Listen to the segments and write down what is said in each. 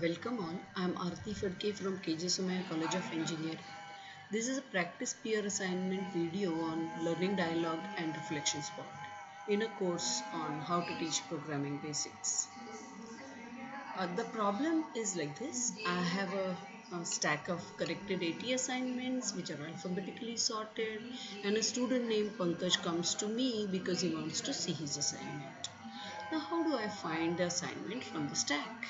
Welcome all. I am Arti Fadke from KJ College of Engineering. This is a practice peer assignment video on learning dialogue and reflection spot in a course on how to teach programming basics. Uh, the problem is like this. I have a, a stack of corrected AT assignments which are alphabetically sorted and a student named Pankaj comes to me because he wants to see his assignment. Now how do I find the assignment from the stack?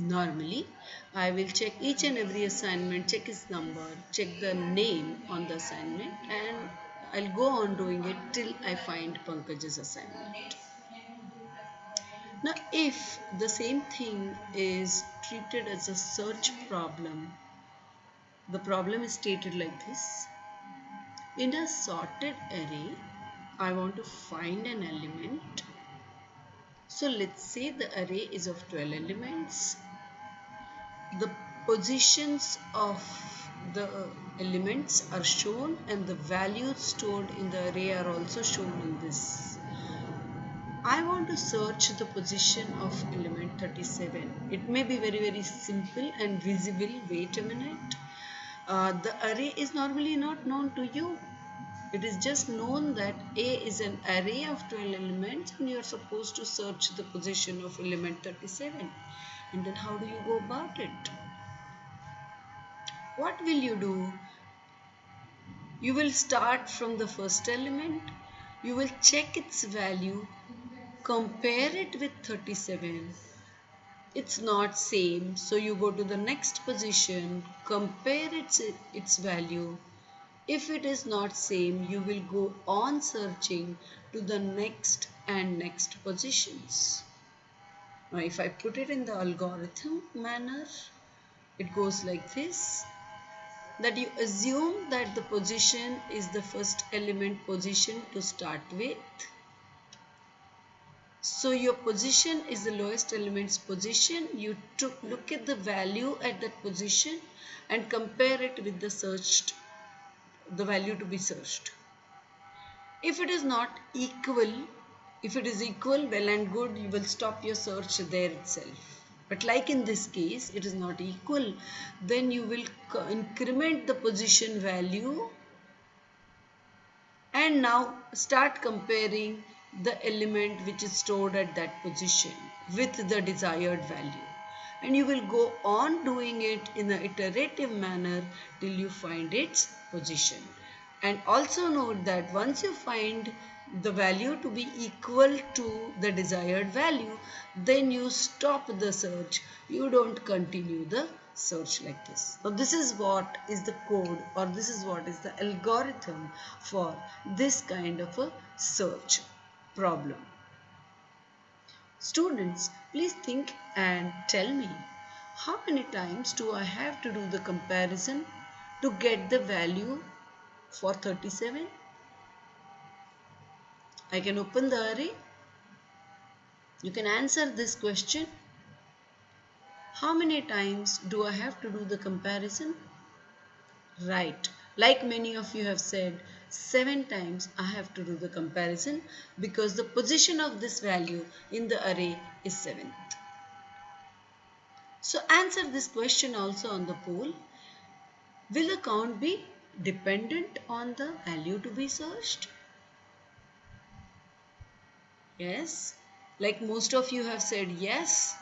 Normally, I will check each and every assignment, check its number, check the name on the assignment and I'll go on doing it till I find Pankaj's assignment. Now, if the same thing is treated as a search problem, the problem is stated like this. In a sorted array, I want to find an element. So let's say the array is of 12 elements the positions of the elements are shown and the values stored in the array are also shown in this. I want to search the position of element 37. It may be very very simple and visible. Wait a minute. Uh, the array is normally not known to you. It is just known that A is an array of 12 elements and you are supposed to search the position of element 37 and then how do you go about it? What will you do? You will start from the first element. You will check its value. Compare it with 37 it's not same. So you go to the next position. Compare its its value. If it is not same you will go on searching to the next and next positions now if I put it in the algorithm manner, it goes like this that you assume that the position is the first element position to start with. So your position is the lowest element's position. You took look at the value at that position and compare it with the searched the value to be searched. If it is not equal if it is equal, well and good, you will stop your search there itself. But like in this case, it is not equal, then you will increment the position value and now start comparing the element which is stored at that position with the desired value. And you will go on doing it in an iterative manner till you find its position. And also note that once you find the value to be equal to the desired value then you stop the search. You don't continue the search like this. Now this is what is the code or this is what is the algorithm for this kind of a search problem. Students please think and tell me how many times do I have to do the comparison to get the value for 37 I can open the array. You can answer this question. How many times do I have to do the comparison? Right. Like many of you have said, 7 times I have to do the comparison because the position of this value in the array is 7th. So answer this question also on the poll. Will the count be dependent on the value to be searched? Yes. Like most of you have said yes.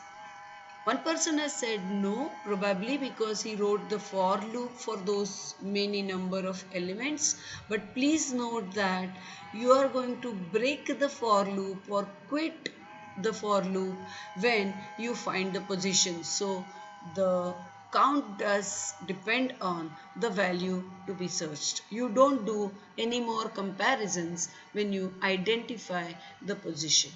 One person has said no, probably because he wrote the for loop for those many number of elements. But please note that you are going to break the for loop or quit the for loop when you find the position. So the count does depend on the value to be searched. You don't do any more comparisons when you identify the position.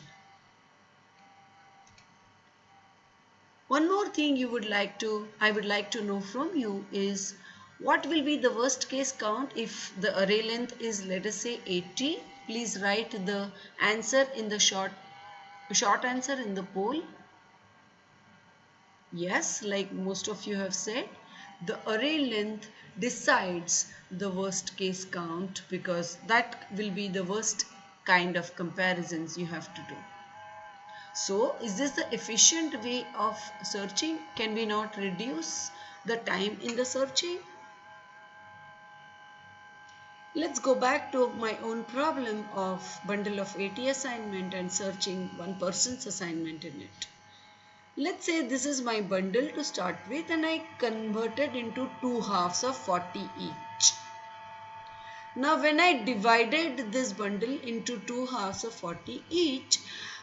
One more thing you would like to, I would like to know from you is what will be the worst case count if the array length is let us say 80. Please write the answer in the short, short answer in the poll Yes, like most of you have said, the array length decides the worst case count because that will be the worst kind of comparisons you have to do. So is this the efficient way of searching? Can we not reduce the time in the searching? Let's go back to my own problem of bundle of 80 assignment and searching one person's assignment in it. Let's say this is my bundle to start with and I converted into two halves of 40 each. Now when I divided this bundle into two halves of 40 each,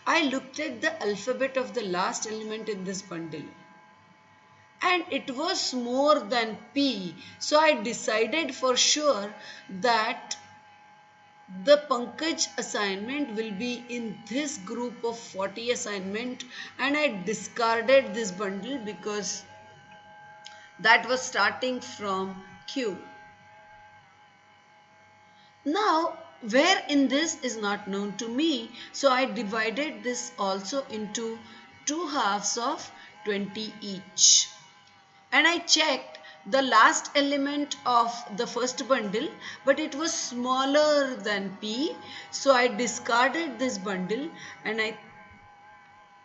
I looked at the alphabet of the last element in this bundle and it was more than P. So I decided for sure that the Pankaj assignment will be in this group of 40 assignment and I discarded this bundle because that was starting from Q. Now where in this is not known to me so I divided this also into two halves of 20 each and I checked the last element of the first bundle but it was smaller than P so I discarded this bundle and I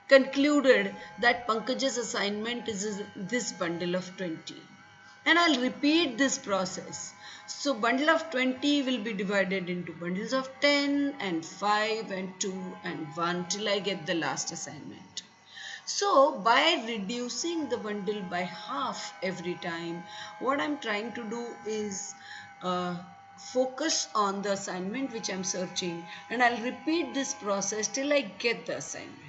concluded that Pankaj's assignment is this bundle of 20 and I'll repeat this process. So bundle of 20 will be divided into bundles of 10 and 5 and 2 and 1 till I get the last assignment. So by reducing the bundle by half every time, what I'm trying to do is uh, focus on the assignment which I'm searching and I'll repeat this process till I get the assignment.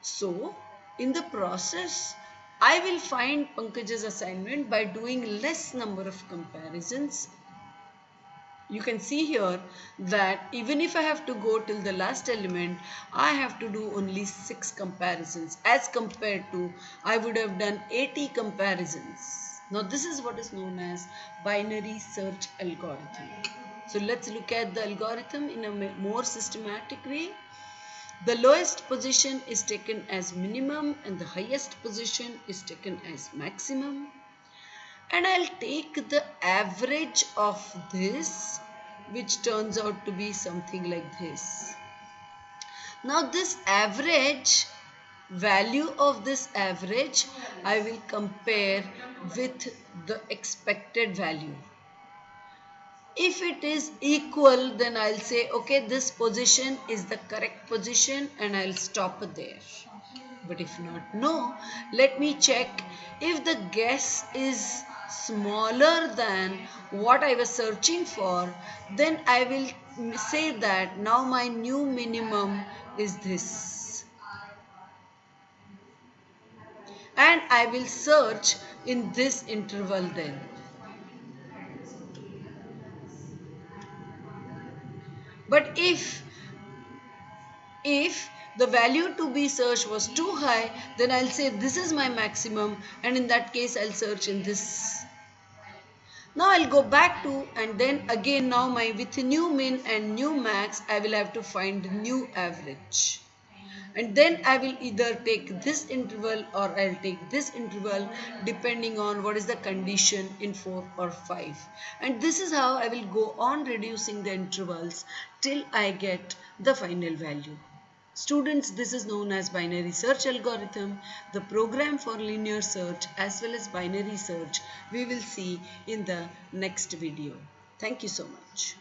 So in the process, I will find Pankaj's assignment by doing less number of comparisons you can see here that even if I have to go till the last element, I have to do only 6 comparisons as compared to I would have done 80 comparisons. Now this is what is known as binary search algorithm. So let's look at the algorithm in a more systematic way. The lowest position is taken as minimum and the highest position is taken as maximum and I'll take the average of this which turns out to be something like this. Now this average value of this average I will compare with the expected value. If it is equal then I'll say okay this position is the correct position and I'll stop there. But if not no let me check if the guess is smaller than what I was searching for, then I will say that now my new minimum is this. And I will search in this interval then. But if, if the value to be searched was too high, then I'll say this is my maximum and in that case I'll search in this now I'll go back to and then again now my with new min and new max I will have to find new average. And then I will either take this interval or I'll take this interval depending on what is the condition in 4 or 5. And this is how I will go on reducing the intervals till I get the final value. Students, this is known as binary search algorithm, the program for linear search as well as binary search we will see in the next video. Thank you so much.